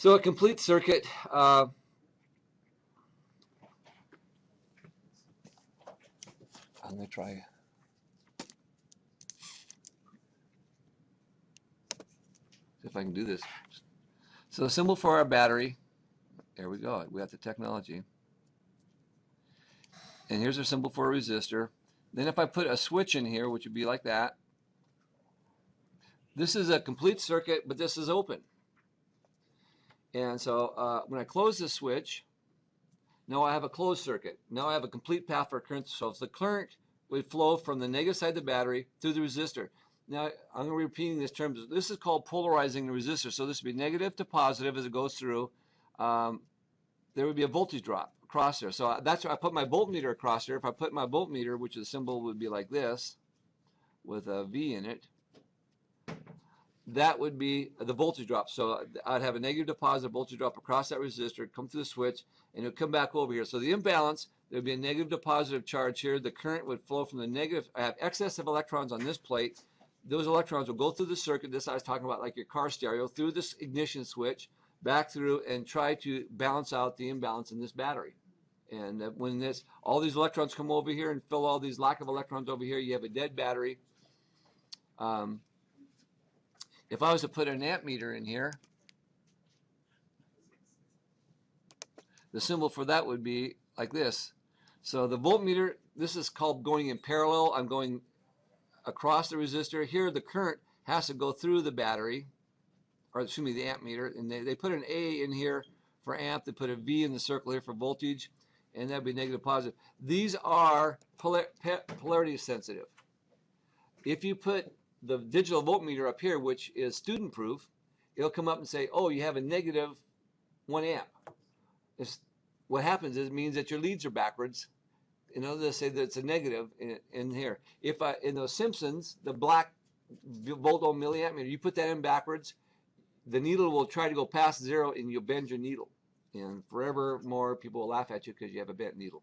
So a complete circuit. Uh, I'm going to try. See if I can do this. So the symbol for our battery, there we go. We got the technology. And here's our symbol for a resistor. Then if I put a switch in here, which would be like that, this is a complete circuit, but this is open. And so uh, when I close the switch, now I have a closed circuit. Now I have a complete path for current. So if the current would flow from the negative side of the battery through the resistor. Now I'm going to be repeating this term. This is called polarizing the resistor. So this would be negative to positive as it goes through. Um, there would be a voltage drop across there. So that's why I put my voltmeter across there. If I put my voltmeter, which the symbol would be like this, with a V in it, that would be the voltage drop. So I'd have a negative to positive voltage drop across that resistor, come through the switch, and it would come back over here. So the imbalance, there would be a negative to positive charge here. The current would flow from the negative. I have excess of electrons on this plate. Those electrons will go through the circuit. This I was talking about like your car stereo, through this ignition switch, back through, and try to balance out the imbalance in this battery. And when this, all these electrons come over here and fill all these lack of electrons over here, you have a dead battery. Um, if I was to put an ammeter in here, the symbol for that would be like this. So the voltmeter, this is called going in parallel. I'm going across the resistor. Here the current has to go through the battery, or excuse me, the ammeter, and they, they put an A in here for amp. They put a V in the circle here for voltage, and that'd be negative positive. These are polar, polarity sensitive. If you put the digital voltmeter up here, which is student proof, it'll come up and say, oh, you have a negative one amp. It's, what happens is it means that your leads are backwards. In know, they say that it's a negative in, in here. If I, in those Simpsons, the black volt ohm milliamp you put that in backwards, the needle will try to go past zero and you'll bend your needle. And forever more people will laugh at you because you have a bent needle.